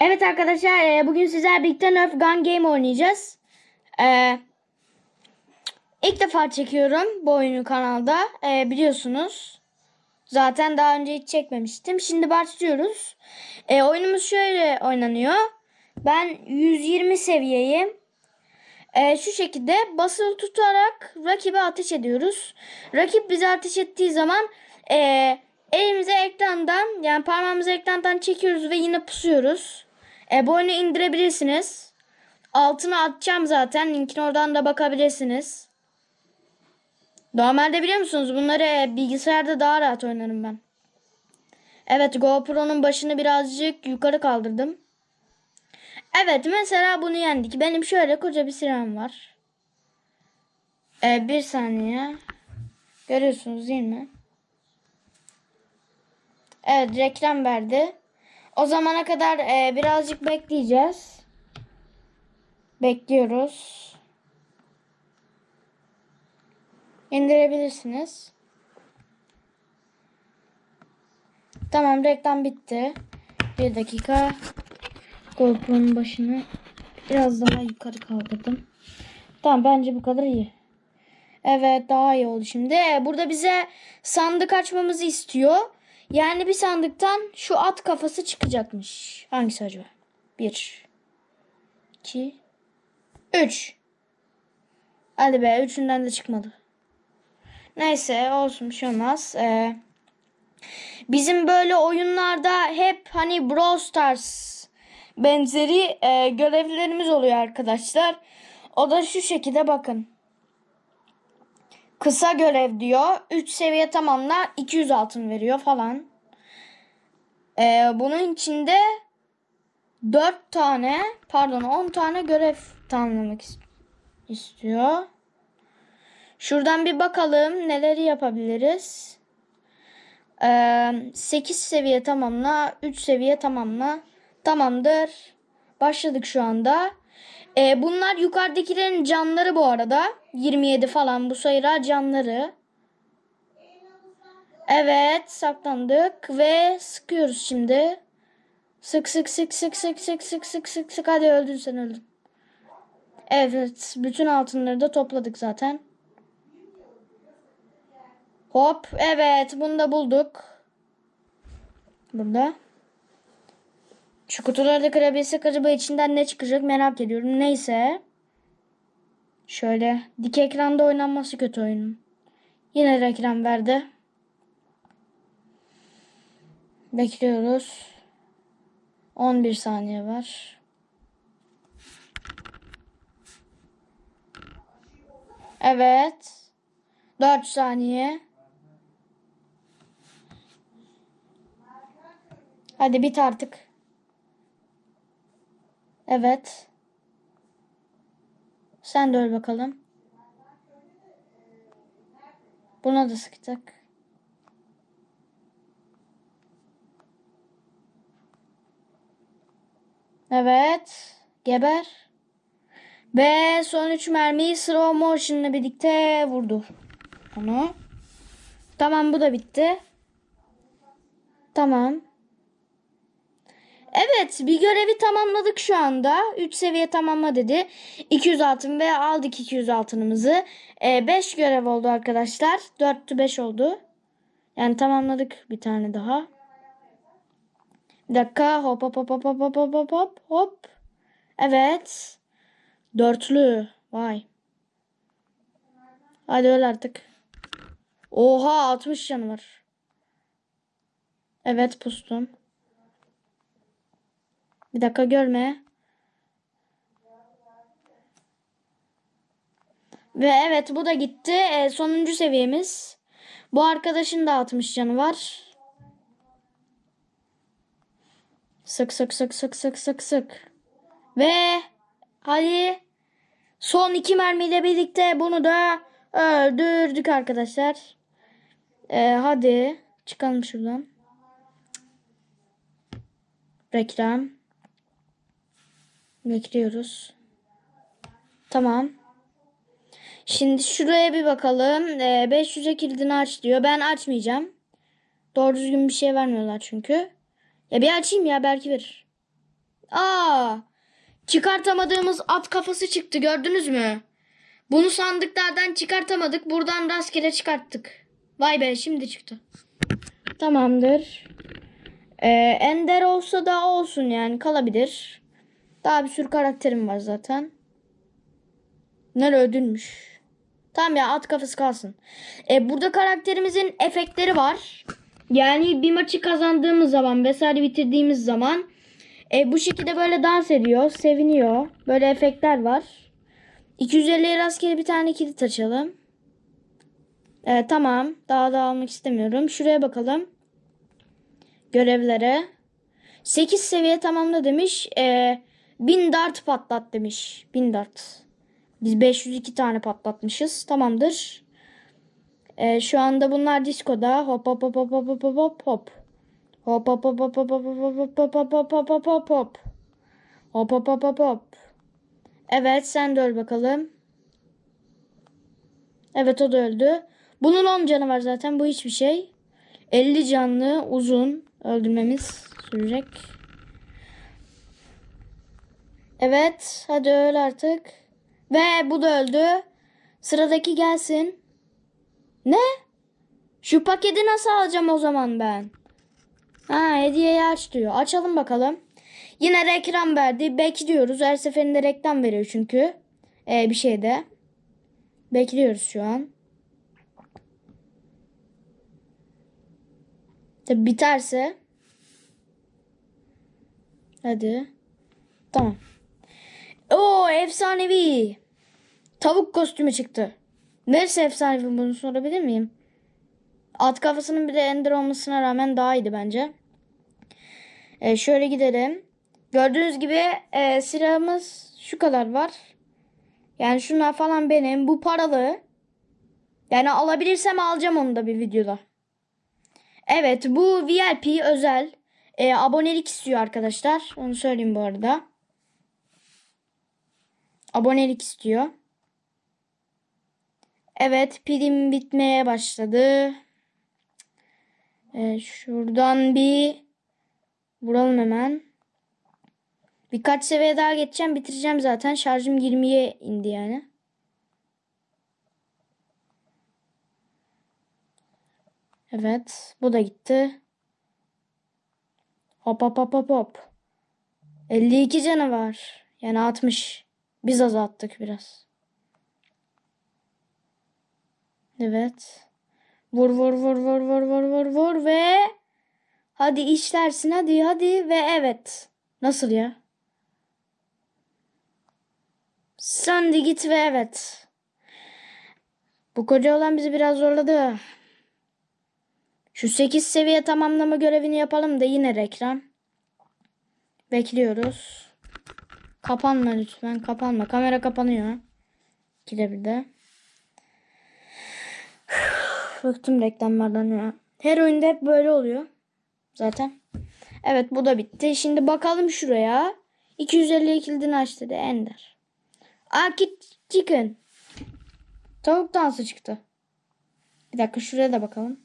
Evet arkadaşlar e, bugün sizler birlikte Nerf Gun Game oynayacağız. E, ilk defa çekiyorum bu oyunu kanalda e, biliyorsunuz. Zaten daha önce hiç çekmemiştim. Şimdi başlıyoruz. E, oyunumuz şöyle oynanıyor. Ben 120 seviyeyim. E, şu şekilde basılı tutarak rakibe ateş ediyoruz. Rakip bize ateş ettiği zaman e, elimize ekrandan yani parmağımızı ekrandan çekiyoruz ve yine pusuyoruz. E, bu oyunu indirebilirsiniz. Altına atacağım zaten. Linkine oradan da bakabilirsiniz. Normalde biliyor musunuz bunları e, bilgisayarda daha rahat oynarım ben. Evet GoPro'nun başını birazcık yukarı kaldırdım. Evet mesela bunu yendik. Benim şöyle koca bir silahım var. Ee, bir saniye. Görüyorsunuz değil mi? Evet reklam verdi. O zamana kadar e, birazcık bekleyeceğiz. Bekliyoruz. İndirebilirsiniz. Tamam reklam bitti. Bir dakika. GoPro'nun başını biraz daha yukarı kaldırdım. Tamam bence bu kadar iyi. Evet daha iyi oldu şimdi. Burada bize sandık açmamızı istiyor. Yani bir sandıktan şu at kafası çıkacakmış. Hangisi acaba? Bir. iki, Üç. Hadi be üçünden de çıkmadı. Neyse olsun bir şey olmaz. Ee, bizim böyle oyunlarda hep hani Brawl Stars benzeri e, görevlerimiz oluyor arkadaşlar. O da şu şekilde bakın. Kısa görev diyor. 3 seviye tamamla 200 altın veriyor falan. Ee, bunun içinde 4 tane pardon 10 tane görev tamamlamak istiyor. Şuradan bir bakalım neleri yapabiliriz. Ee, 8 seviye tamamla 3 seviye tamamla. Tamamdır. Başladık şu anda. Ee, bunlar yukarıdakilerin canları bu arada. 27 falan bu sayılar canları. Evet saklandık ve sıkıyoruz şimdi. Sık sık sık sık sık sık sık sık sık sık hadi öldün sen öldün. Evet bütün altınları da topladık zaten. Hop evet bunu da bulduk. Burada. Şu kutuları da kırabilsek acaba içinden ne çıkacak merak ediyorum. Neyse. Şöyle dik ekranda oynanması kötü oyunun. Yine reklam verdi. Bekliyoruz. 11 saniye var. Evet. 4 saniye. Hadi bit artık. Evet. Sen de öl bakalım. Buna da sıktık. Evet. Geber. Ve son 3 mermiyi slow motion'la birlikte vurdu. Onu. Tamam bu da bitti. Tamam. Evet bir görevi tamamladık şu anda. 3 seviye tamamla dedi. 200 altın ve aldık 200 altınımızı. 5 e, görev oldu arkadaşlar. 4'tü 5 oldu. Yani tamamladık bir tane daha. Bir dakika hop hop hop hop hop hop hop hop hop hop. Evet. Dörtlü. Vay. Hadi öl artık. Oha 60 canı var. Evet pustum. Bir dakika görme. Ve evet bu da gitti. E, sonuncu seviyemiz. Bu arkadaşın da 60 canı var. Sık sık sık sık sık sık sık. Ve hadi son iki mermiyle birlikte bunu da öldürdük arkadaşlar. E, hadi çıkalım şuradan. Reklam. Bekliyoruz. Tamam. Şimdi şuraya bir bakalım. Ee, 500'e kilidini aç diyor. Ben açmayacağım. Doğru düzgün bir şey vermiyorlar çünkü. Ya bir açayım ya belki verir. Aa! Çıkartamadığımız at kafası çıktı gördünüz mü? Bunu sandıklardan çıkartamadık. Buradan rastgele çıkarttık. Vay be şimdi çıktı. Tamamdır. Ee, Ender olsa da olsun yani kalabilir. Daha bir sürü karakterim var zaten. Nere ödülmüş. Tamam ya at kafası kalsın. Ee, burada karakterimizin efektleri var. Yani bir maçı kazandığımız zaman vesaire bitirdiğimiz zaman e, bu şekilde böyle dans ediyor, seviniyor. Böyle efektler var. 250'ye rastgele bir tane kilit açalım. Evet tamam. Daha da almak istemiyorum. Şuraya bakalım. Görevlere. 8 seviye tamamla demiş. Ee, 1000 dart patlat demiş. 1000 dart. Biz 502 tane patlatmışız. Tamamdır. Ee, şu anda bunlar diskoda. Hop hop hop hop hop hop hop hop hop. Hop hop hop hop hop hop hop hop hop hop hop hop hop hop hop. Hop hop hop. Evet sen de öl bakalım. Evet o da öldü. Bunun 10 canı var zaten. Bu hiçbir şey. 50 canlı uzun öldürmemiz sürecek. Evet hadi öl artık. Ve bu da öldü. Sıradaki gelsin. Ne? Şu paketi nasıl alacağım o zaman ben? Ha hediyeyi aç diyor. Açalım bakalım. Yine reklam verdi. Bekliyoruz. Her seferinde reklam veriyor çünkü. Ee, bir şeyde. Bekliyoruz şu an. Tabi biterse. Hadi. Tamam. Oo efsanevi. Tavuk kostümü çıktı. Neresi efsanevi bunu sorabilir miyim? At kafasının bir de ender olmasına rağmen daha iyiydi bence. Ee, şöyle gidelim. Gördüğünüz gibi e, silahımız şu kadar var. Yani şunlar falan benim. Bu paralı. Yani alabilirsem alacağım onu da bir videoda. Evet bu VIP özel. E, abonelik istiyor arkadaşlar. Onu söyleyeyim bu arada. Abonelik istiyor. Evet pilim bitmeye başladı. E, şuradan bir vuralım hemen. Birkaç seviye daha geçeceğim. Bitireceğim zaten. Şarjım 20'ye indi yani. Evet. Bu da gitti. Hop hop hop hop hop. 52 canı var. Yani 60. Biz azalttık biraz. Evet. Vur vur vur vur vur vur vur vur ve hadi işlersin hadi hadi ve evet. Nasıl ya? Sen de git ve evet. Bu koca olan bizi biraz zorladı. Şu 8 seviye tamamlama görevini yapalım da yine reklam. Bekliyoruz. Kapanma lütfen. Kapanma. Kamera kapanıyor. İkide bir de. Bıktım reklamlardan ya. Her oyunda hep böyle oluyor. Zaten. Evet bu da bitti. Şimdi bakalım şuraya. 250 kilidini aç dedi Ender. Akit Chicken. Tavuk dansı çıktı. Bir dakika şuraya da bakalım.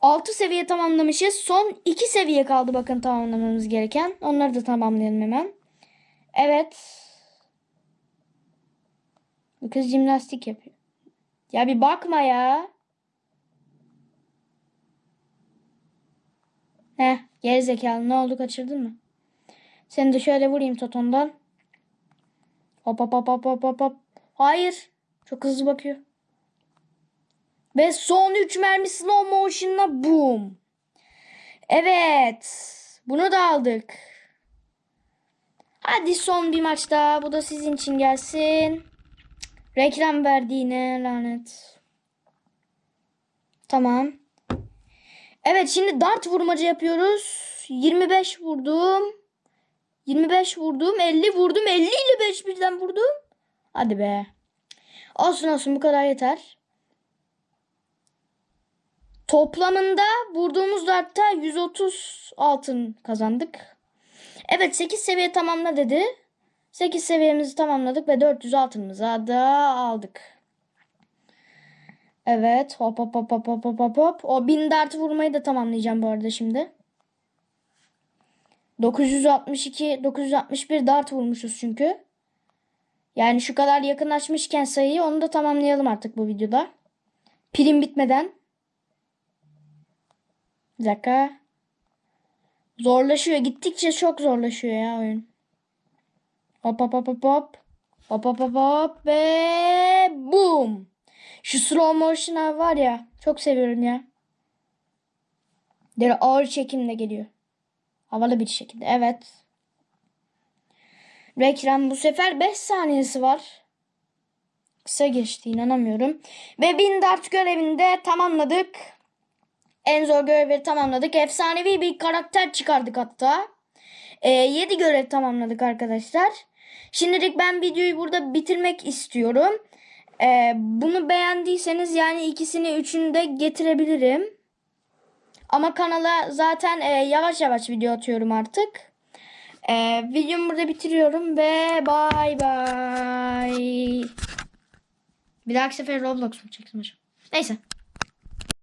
6 seviye tamamlamışız. Son 2 seviye kaldı bakın tamamlamamız gereken. Onları da tamamlayalım hemen. Evet. Bu kız jimnastik yapıyor. Ya bir bakma ya. Heh gerizekalı ne oldu kaçırdın mı? Seni de şöyle vurayım totondan. Hop hop hop hop hop hop hop. Hayır. Çok hızlı bakıyor. Ve son 3 mermi slow motion'la boom. Evet. Bunu da aldık. Hadi son bir maç daha. Bu da sizin için gelsin. Reklam verdiğine lanet. Tamam. Evet şimdi dart vurmaca yapıyoruz. 25 vurdum. 25 vurdum. 50 vurdum. 50 ile 5 birden vurdum. Hadi be. Olsun olsun bu kadar yeter. Toplamında vurduğumuz dartta 130 altın kazandık. Evet 8 seviye tamamla dedi. 8 seviyemizi tamamladık ve 400 altınımıza da aldık. Evet hop hop hop hop hop hop hop. O 1000 dart vurmayı da tamamlayacağım bu arada şimdi. 962 961 dart vurmuşuz çünkü. Yani şu kadar yakınlaşmışken sayıyı onu da tamamlayalım artık bu videoda. Pilim bitmeden. Bir dakika. Zorlaşıyor. Gittikçe çok zorlaşıyor ya oyun. Hop hop hop hop hop. Hop hop hop hop ve boom. Şu slow motion var ya. Çok seviyorum ya. Böyle ağır çekimle geliyor. Havalı bir şekilde. Evet. Reklam bu sefer 5 saniyesi var. Kısa geçti inanamıyorum. Ve 1000 dart görevini de tamamladık. En zor görevi tamamladık. Efsanevi bir karakter çıkardık hatta. Ee, 7 görev tamamladık arkadaşlar. Şimdilik ben videoyu burada bitirmek istiyorum. Ee, bunu beğendiyseniz yani ikisini üçünü de getirebilirim. Ama kanala zaten e, yavaş yavaş video atıyorum artık. E, videomu burada bitiriyorum ve bay bay. Bir dahaki sefer Roblox mu çeksin hocam? Neyse.